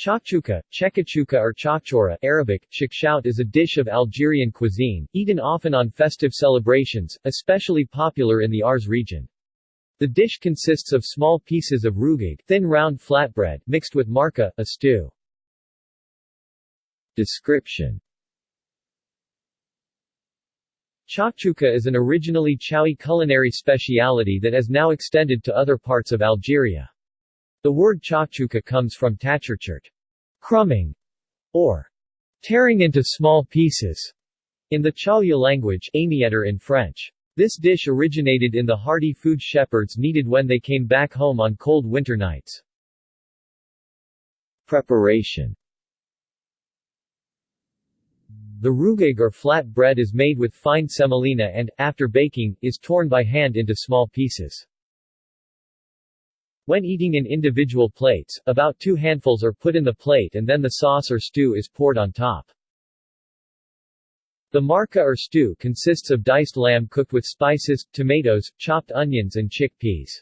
Chakchouka, chekachuka or chakchora Arabic, shakshout is a dish of Algerian cuisine, eaten often on festive celebrations, especially popular in the Aurès region. The dish consists of small pieces of rougig thin round flatbread mixed with marka, a stew. Description Chakchouka is an originally Chaoui culinary speciality that has now extended to other parts of Algeria. The word chakchouka comes from tachurchurt, crumbing, or tearing into small pieces, in the Chaouia language in French. This dish originated in the hearty food shepherds needed when they came back home on cold winter nights. Preparation The rougig or flat bread is made with fine semolina and, after baking, is torn by hand into small pieces. When eating in individual plates, about two handfuls are put in the plate and then the sauce or stew is poured on top. The marka or stew consists of diced lamb cooked with spices, tomatoes, chopped onions and chickpeas.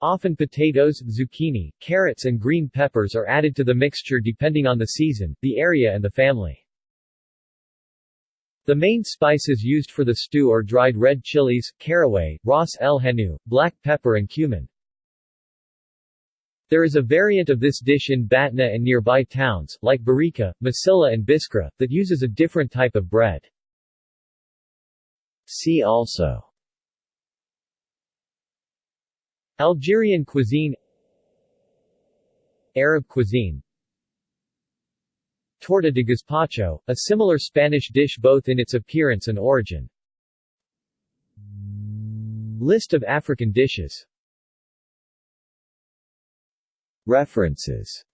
Often potatoes, zucchini, carrots and green peppers are added to the mixture depending on the season, the area and the family. The main spices used for the stew are dried red chilies, caraway, ras el hanout, black pepper and cumin. There is a variant of this dish in Batna and nearby towns, like Barika, M'Sila and Biskra, that uses a different type of bread. See also Algerian cuisine Arab cuisine Torta de gazpacho, a similar Spanish dish both in its appearance and origin. List of African dishes References